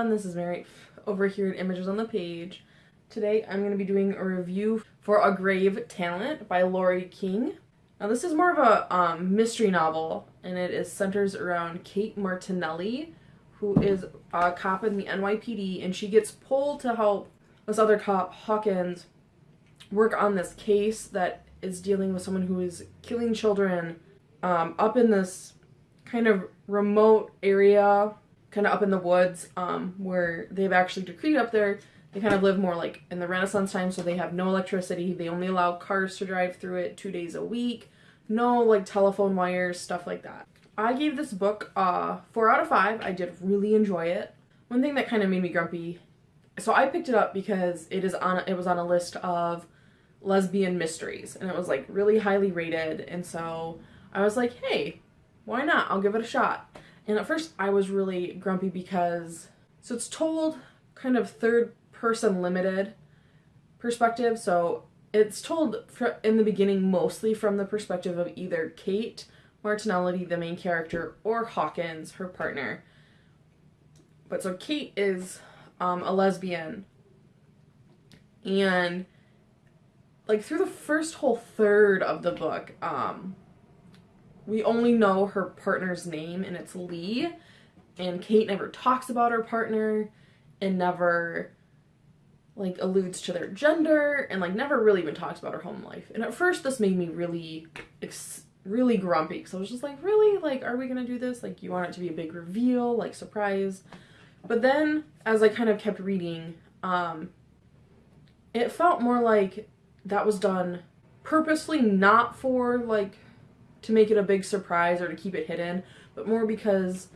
everyone, this is Mary over here at Images on the Page. Today I'm going to be doing a review for A Grave Talent by Laurie King. Now this is more of a um, mystery novel and it is centers around Kate Martinelli who is a cop in the NYPD and she gets pulled to help this other cop, Hawkins, work on this case that is dealing with someone who is killing children um, up in this kind of remote area kind of up in the woods um, where they've actually decreed up there. They kind of live more like in the Renaissance time, so they have no electricity. They only allow cars to drive through it two days a week. No like telephone wires, stuff like that. I gave this book uh, four out of five. I did really enjoy it. One thing that kind of made me grumpy, so I picked it up because it is on it was on a list of lesbian mysteries, and it was like really highly rated, and so I was like, hey, why not? I'll give it a shot. And at first I was really grumpy because, so it's told kind of third person limited perspective. So it's told in the beginning mostly from the perspective of either Kate Martinelli, the main character, or Hawkins, her partner. But so Kate is um, a lesbian. And like through the first whole third of the book, um, we only know her partner's name and it's Lee. And Kate never talks about her partner and never like alludes to their gender and like never really even talks about her home life. And at first this made me really really grumpy because I was just like, really? Like, are we gonna do this? Like, you want it to be a big reveal, like surprise. But then as I kind of kept reading, um, it felt more like that was done purposely not for like to make it a big surprise or to keep it hidden, but more because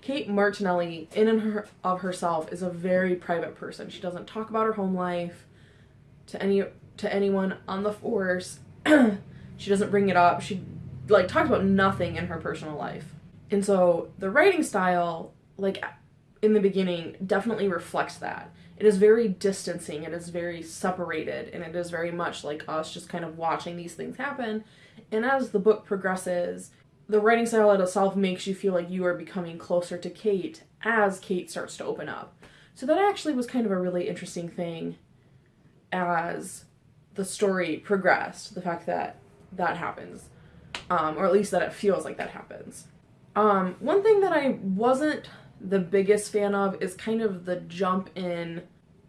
Kate Martinelli, in and her, of herself, is a very private person. She doesn't talk about her home life to any to anyone on the force. she doesn't bring it up. She like talks about nothing in her personal life. And so the writing style, like in the beginning, definitely reflects that. It is very distancing, it is very separated, and it is very much like us just kind of watching these things happen and as the book progresses, the writing style itself makes you feel like you are becoming closer to Kate as Kate starts to open up. So that actually was kind of a really interesting thing as the story progressed, the fact that that happens. Um, or at least that it feels like that happens. Um, one thing that I wasn't the biggest fan of is kind of the jump in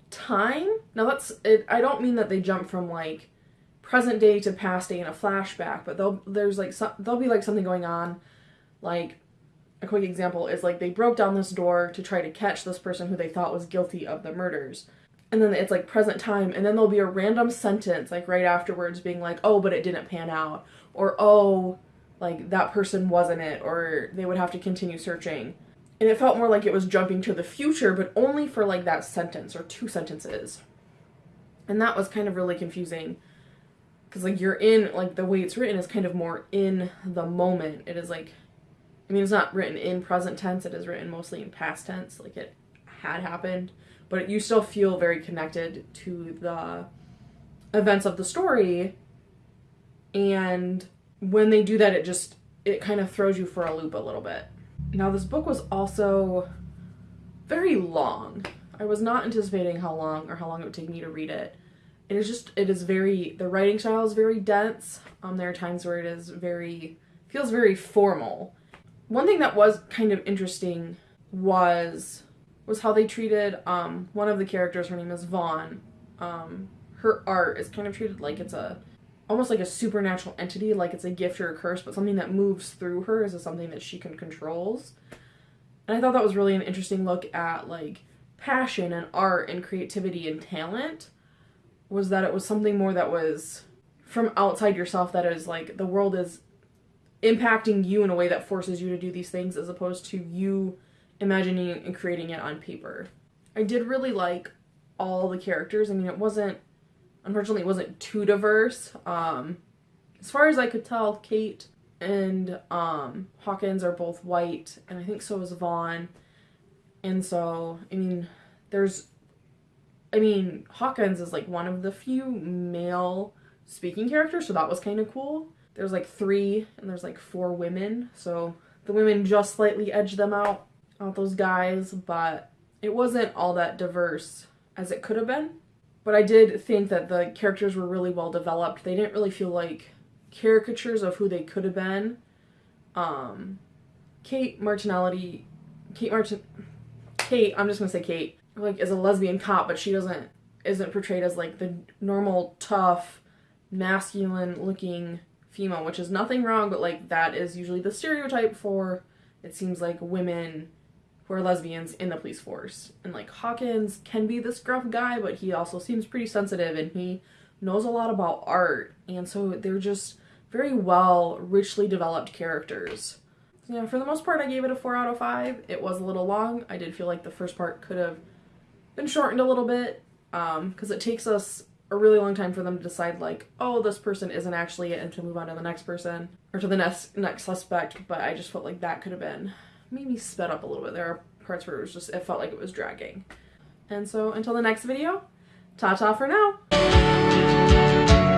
time. Now that's it I don't mean that they jump from like present day to past day in a flashback, but they'll there's like some, there'll be like something going on, like a quick example is like they broke down this door to try to catch this person who they thought was guilty of the murders. And then it's like present time, and then there'll be a random sentence like right afterwards being like, oh, but it didn't pan out, or oh, like that person wasn't it, or they would have to continue searching. And it felt more like it was jumping to the future, but only for like that sentence or two sentences. And that was kind of really confusing. Because like you're in like the way it's written is kind of more in the moment. It is like i mean it's not written in present tense. It is written mostly in past tense like it had happened. But you still feel very connected to the events of the story. And when they do that it just it kind of throws you for a loop a little bit now this book was also very long. I was not anticipating how long or how long it would take me to read it. It is just it is very the writing style is very dense. Um there are times where it is very feels very formal. One thing that was kind of interesting was was how they treated um one of the characters. Her name is vaughn. Um her art is kind of treated like it's a almost like a supernatural entity like it's a gift or a curse but something that moves through her is something that she can controls and i thought that was really an interesting look at like passion and art and creativity and talent was that it was something more that was from outside yourself that is like the world is impacting you in a way that forces you to do these things as opposed to you imagining and creating it on paper. I did really like all the characters. I mean, it wasn't, unfortunately, it wasn't too diverse. Um, as far as I could tell, Kate and um, Hawkins are both white, and I think so is Vaughn. And so, I mean, there's I mean, Hawkins is like one of the few male speaking characters, so that was kind of cool. There's like three, and there's like four women, so the women just slightly edge them out, out those guys, but it wasn't all that diverse as it could have been. But I did think that the characters were really well developed. They didn't really feel like caricatures of who they could have been. Um, Kate Martinelli, Kate Martin, Kate. I'm just gonna say Kate. Like is a lesbian cop, but she doesn't isn't portrayed as like the normal tough, masculine looking female, which is nothing wrong, but like that is usually the stereotype for it seems like women who are lesbians in the police force. And like Hawkins can be this gruff guy, but he also seems pretty sensitive and he knows a lot about art. And so they're just very well, richly developed characters. So, yeah, for the most part, I gave it a 4 out of 5. It was a little long. I did feel like the first part could have been shortened a little bit because um, it takes us a really long time for them to decide like oh this person isn't actually it and to move on to the next person or to the next next suspect but i just felt like that could have been maybe sped up a little bit. There are parts where it was just it felt like it was dragging. And so until the next video ta ta for now